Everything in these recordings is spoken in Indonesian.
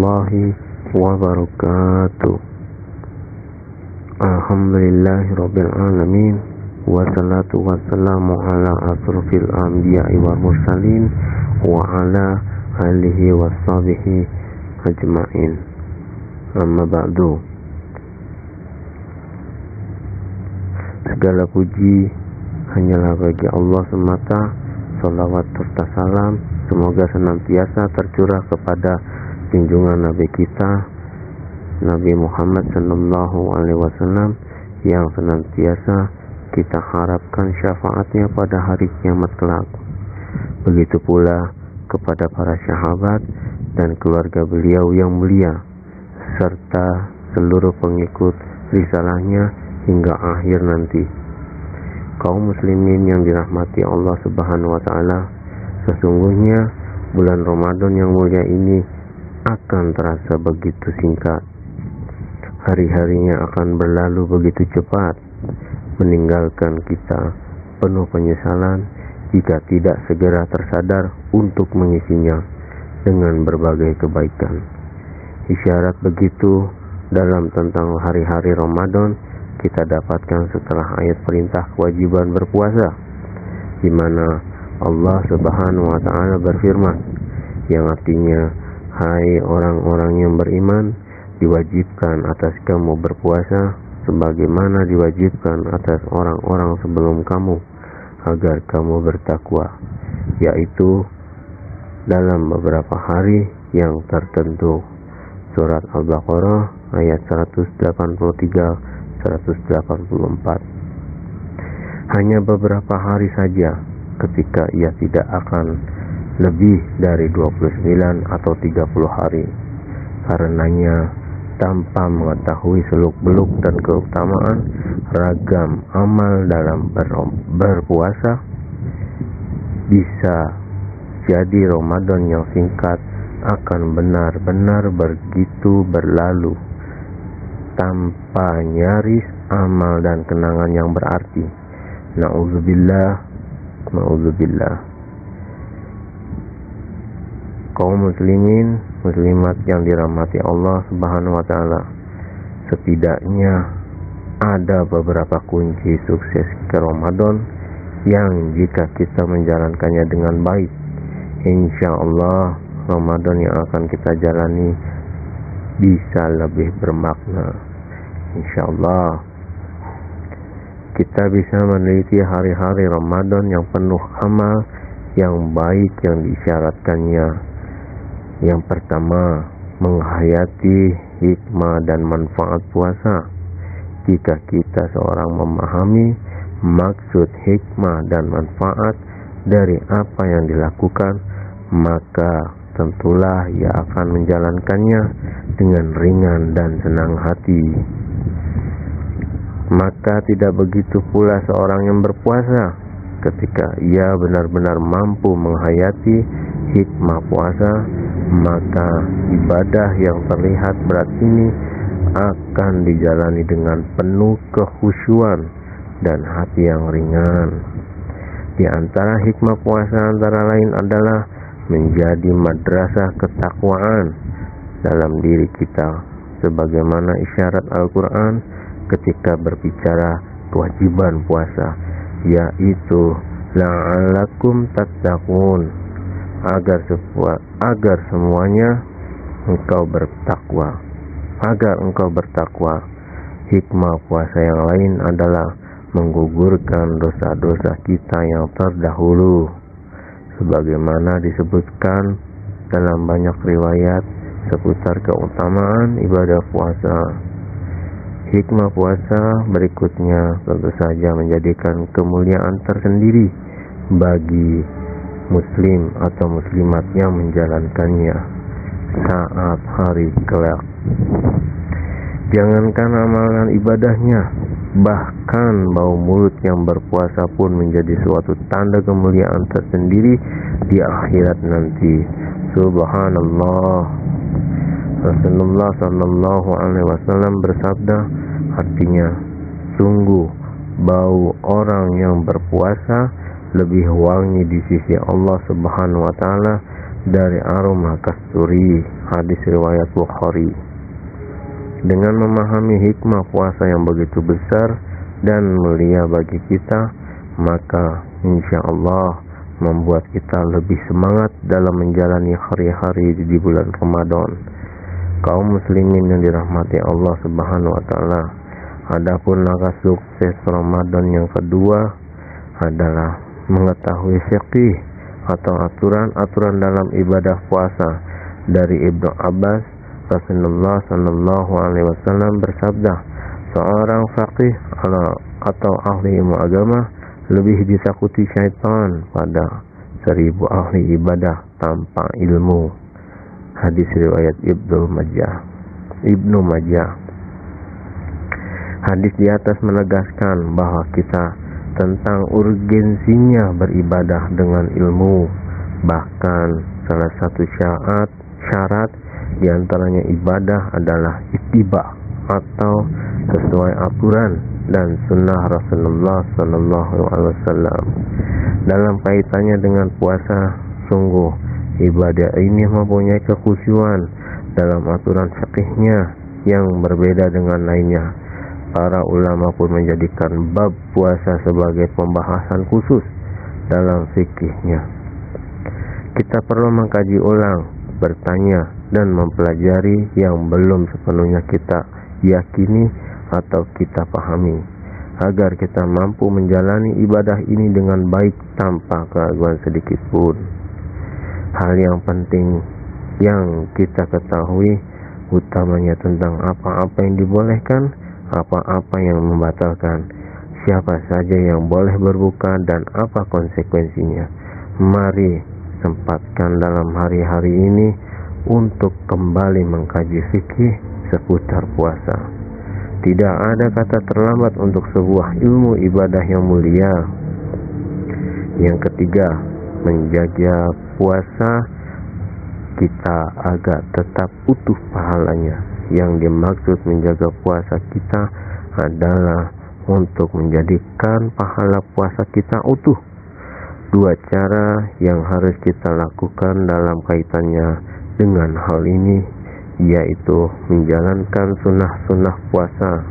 Warahmatullahi wabarakatuh. Alhamdulillahirrabbilalamin Wassalatu wassalamu ala asrafil anbiya'i wa mursalin Wa ala alihi wa sahbihi ajma'in. Amma ba'du. Segala puji hanyalah bagi Allah semata. Salawat serta salam Semoga senantiasa tercurah kepada junjungan Nabi kita Nabi Muhammad Sallallahu Alaihi Wasallam yang senantiasa kita harapkan syafaatnya pada hari kiamat kelak. Begitu pula kepada para sahabat dan keluarga beliau yang mulia, serta seluruh pengikut risalahnya hingga akhir nanti. Kaum muslimin yang dirahmati Allah Subhanahu wa taala, sesungguhnya bulan Ramadan yang mulia ini akan terasa begitu singkat. Hari-harinya akan berlalu begitu cepat meninggalkan kita penuh penyesalan jika tidak segera tersadar untuk mengisinya dengan berbagai kebaikan. Isyarat begitu dalam tentang hari-hari Ramadan kita dapatkan setelah ayat perintah kewajiban berpuasa di mana Allah Subhanahu wa taala berfirman yang artinya hai orang-orang yang beriman diwajibkan atas kamu berpuasa sebagaimana diwajibkan atas orang-orang sebelum kamu agar kamu bertakwa yaitu dalam beberapa hari yang tertentu. Surat Al-Baqarah ayat 183 184 hanya beberapa hari saja ketika ia tidak akan lebih dari 29 atau 30 hari. Karenanya tanpa mengetahui seluk-beluk dan keutamaan ragam amal dalam ber berpuasa bisa jadi Ramadan yang singkat akan benar-benar begitu berlalu tanpa nyaris amal dan kenangan yang berarti. Na'udzubillah na'udzubillah kaum muslimin muslimat yang dirahmati Allah Subhanahu wa taala. Setidaknya ada beberapa kunci sukses ke Ramadan yang jika kita menjalankannya dengan baik, insya Allah Ramadan yang akan kita jalani bisa lebih bermakna. Insya Allah kita bisa meneliti hari-hari Ramadan yang penuh amal yang baik yang disyaratkannya yang pertama, menghayati hikmah dan manfaat puasa. Jika kita seorang memahami maksud hikmah dan manfaat dari apa yang dilakukan, maka tentulah ia akan menjalankannya dengan ringan dan senang hati. Maka tidak begitu pula seorang yang berpuasa ketika ia benar-benar mampu menghayati hikmah puasa maka ibadah yang terlihat berat ini akan dijalani dengan penuh kehusuan dan hati yang ringan. Di antara hikmah puasa antara lain adalah menjadi madrasah ketakwaan dalam diri kita sebagaimana isyarat Al-Qur'an ketika berbicara kewajiban puasa yaitu la'alakum tattaqun agar sebuah, agar semuanya engkau bertakwa. Agar engkau bertakwa. Hikmah puasa yang lain adalah menggugurkan dosa-dosa kita yang terdahulu. Sebagaimana disebutkan dalam banyak riwayat seputar keutamaan ibadah puasa. Hikmah puasa berikutnya tentu saja menjadikan kemuliaan tersendiri bagi muslim atau muslimat yang menjalankannya saat hari kelak. Jangankan amalan ibadahnya, bahkan bau mulut yang berpuasa pun menjadi suatu tanda kemuliaan tersendiri di akhirat nanti. Subhanallah. Rasulullah Shallallahu Alaihi Wasallam bersabda, artinya, sungguh bau orang yang berpuasa lebih wangi di sisi Allah Subhanahu wa taala dari aroma kasturi. Hadis riwayat Bukhari. Dengan memahami hikmah puasa yang begitu besar dan mulia bagi kita maka insya Allah membuat kita lebih semangat dalam menjalani hari-hari di bulan Ramadan. Kaum muslimin yang dirahmati Allah subhanahu wa ta'ala adapun langkah sukses Ramadan yang kedua adalah mengetahui fiqih atau aturan-aturan dalam ibadah puasa dari Ibnu Abbas Rasulullah Shallallahu Alaihi Wasallam bersabda seorang fakih atau ahli ilmu agama lebih ditakuti syaitan pada seribu ahli ibadah tanpa ilmu. Hadis riwayat Ibnu Majah. Ibnu Majah. Hadis di atas menegaskan bahwa kita tentang urgensinya beribadah dengan ilmu. Bahkan salah satu syarat syarat di antaranya ibadah adalah ittiba atau sesuai aturan dan sunnah Rasulullah Sallallahu Alaihi Wasallam. Dalam kaitannya dengan puasa, sungguh ibadah ini mempunyai kekhusyuan dalam aturan fikihnya yang berbeda dengan lainnya para ulama pun menjadikan bab puasa sebagai pembahasan khusus dalam fikihnya. Kita perlu mengkaji ulang, bertanya, dan mempelajari yang belum sepenuhnya kita yakini atau kita pahami, agar kita mampu menjalani ibadah ini dengan baik tanpa keraguan sedikit pun. Hal yang penting yang kita ketahui utamanya tentang apa-apa yang dibolehkan apa-apa yang membatalkan, siapa saja yang boleh berbuka dan apa konsekuensinya. Mari sempatkan dalam hari-hari ini untuk kembali mengkaji fikih seputar puasa. Tidak ada kata terlambat untuk sebuah ilmu ibadah yang mulia. Yang ketiga, menjaga puasa kita agar tetap utuh pahalanya yang dimaksud menjaga puasa kita adalah untuk menjadikan pahala puasa kita utuh. Dua cara yang harus kita lakukan dalam kaitannya dengan hal ini yaitu menjalankan sunnah-sunnah puasa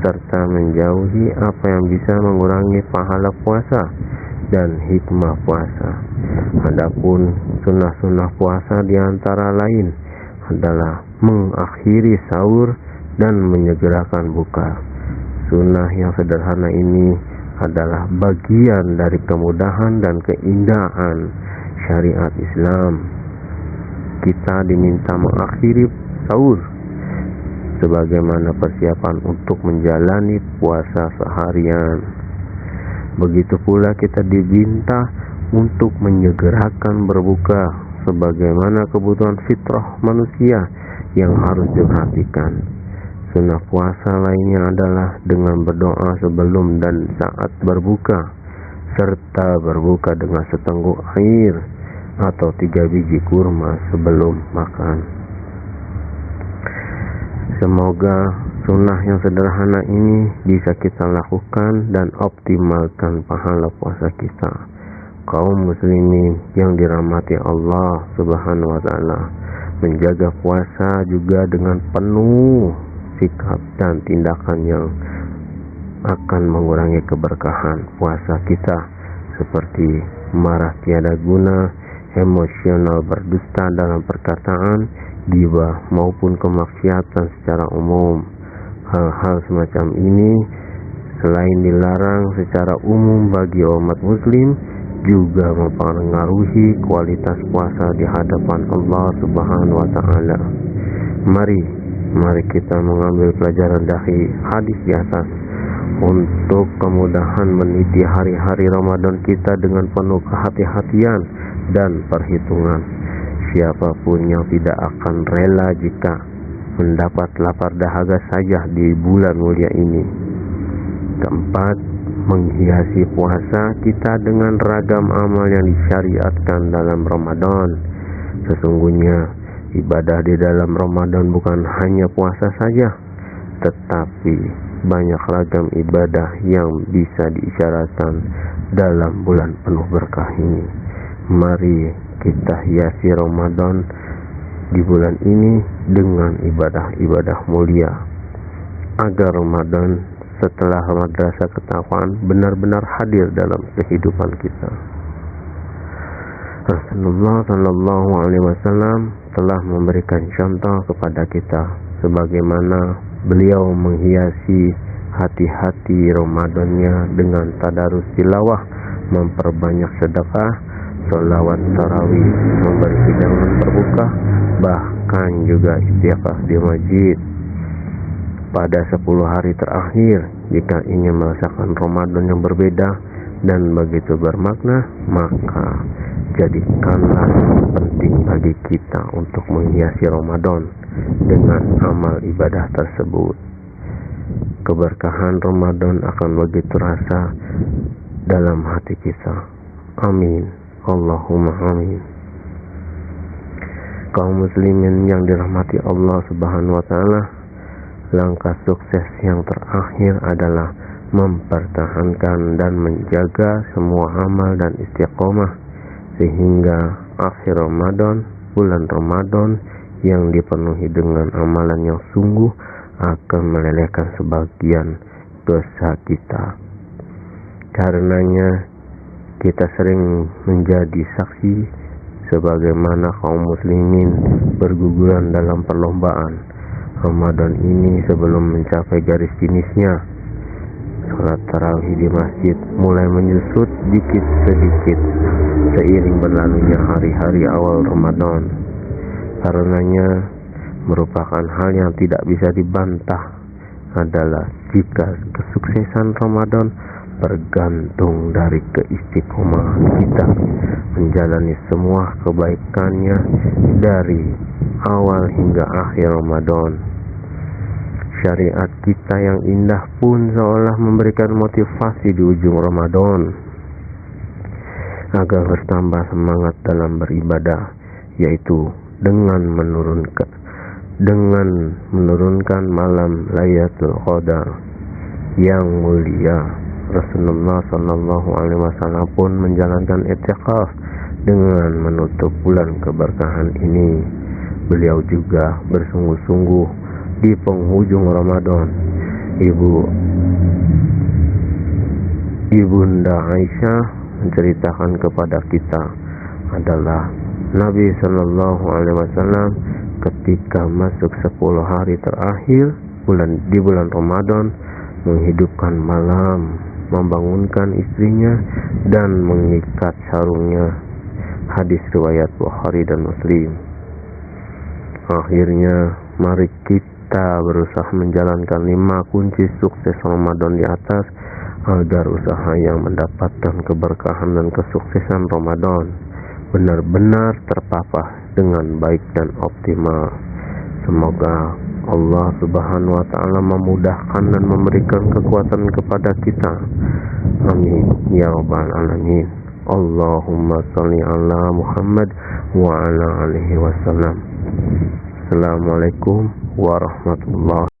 serta menjauhi apa yang bisa mengurangi pahala puasa dan hikmah puasa. Adapun sunnah-sunnah puasa di antara lain adalah mengakhiri sahur dan menyegerakan buka. Sunnah yang sederhana ini adalah bagian dari kemudahan dan keindahan syariat Islam. Kita diminta mengakhiri sahur sebagaimana persiapan untuk menjalani puasa seharian. Begitu pula kita diminta untuk menyegerakan berbuka sebagaimana kebutuhan fitrah manusia yang harus diperhatikan. Sunnah puasa lainnya adalah dengan berdoa sebelum dan saat berbuka, serta berbuka dengan setengguk air atau tiga biji kurma sebelum makan. Semoga sunnah yang sederhana ini bisa kita lakukan dan optimalkan pahala puasa kita kaum muslimin yang dirahmati Allah Subhanahu wa taala menjaga puasa juga dengan penuh sikap dan tindakan yang akan mengurangi keberkahan puasa kita seperti marah tiada guna, emosional berdusta dalam perkataan, giba maupun kemaksiatan secara umum. Hal-hal semacam ini selain dilarang secara umum bagi umat muslim, juga mempengaruhi kualitas puasa di hadapan Allah Subhanahu wa taala. Mari, mari kita mengambil pelajaran dari hadis di atas untuk kemudahan meniti hari-hari Ramadan kita dengan penuh kehati-hatian dan perhitungan. Siapa pun yang tidak akan rela jika mendapat lapar dahaga saja di bulan mulia ini. Keempat, menghiasi puasa kita dengan ragam amal yang disyariatkan dalam Ramadan. Sesungguhnya ibadah di dalam Ramadan bukan hanya puasa saja, tetapi banyak ragam ibadah yang bisa diisyaratkan dalam bulan penuh berkah ini. Mari kita hiasi Ramadan di bulan ini dengan ibadah-ibadah mulia agar Ramadan setelah madrasah ketakwaan benar-benar hadir dalam kehidupan kita. Rasulullah Shallallahu Alaihi Wasallam telah memberikan contoh kepada kita sebagaimana beliau menghiasi hati-hati Ramadannya dengan tadarus tilawah, memperbanyak sedekah, sholawat tarawih, memberi hidangan berbuka, bahkan juga istiqah di masjid pada 10 hari terakhir jika ingin merasakan Ramadan yang berbeda dan begitu bermakna maka jadikanlah penting bagi kita untuk menghiasi Ramadan dengan amal ibadah tersebut. Keberkahan Ramadan akan begitu rasa dalam hati kita. Amin. Allahumma amin. Kaum muslimin yang dirahmati Allah subhanahu wa ta'ala Langkah sukses yang terakhir adalah mempertahankan dan menjaga semua amal dan istiqomah sehingga akhir Ramadan, bulan Ramadan yang dipenuhi dengan amalan yang sungguh akan melelehkan sebagian dosa kita. Karenanya kita sering menjadi saksi sebagaimana kaum muslimin berguguran dalam perlombaan Ramadan ini sebelum mencapai garis finishnya Salat tarawih di masjid mulai menyusut dikit sedikit seiring berlalunya hari-hari awal Ramadan karenanya merupakan hal yang tidak bisa dibantah adalah jika kesuksesan Ramadan bergantung dari keistiqomahan kita menjalani semua kebaikannya dari awal hingga akhir Ramadan. Syariat kita yang indah pun seolah memberikan motivasi di ujung Ramadan agar bertambah semangat dalam beribadah, yaitu dengan menurunkan dengan menurunkan malam Lailatul Qadar yang mulia. Rasulullah Shallallahu Alaihi Wasallam pun menjalankan etikaf dengan menutup bulan keberkahan ini Beliau juga bersungguh-sungguh di penghujung Ramadan. Ibu Ibunda Aisyah menceritakan kepada kita adalah Nabi Shallallahu Alaihi Wasallam ketika masuk 10 hari terakhir bulan di bulan Ramadan menghidupkan malam, membangunkan istrinya dan mengikat sarungnya. Hadis riwayat Bukhari dan Muslim. Akhirnya, mari kita berusaha menjalankan lima kunci sukses Ramadan di atas agar usaha yang mendapatkan keberkahan dan kesuksesan Ramadan benar-benar terpapah dengan baik dan optimal. Semoga Allah Subhanahu wa taala memudahkan dan memberikan kekuatan kepada kita. Amin ya rabbal alamin. Allahumma shalli ala Muhammad wa ala alihi wasallam. Assalamualaikum warahmatullahi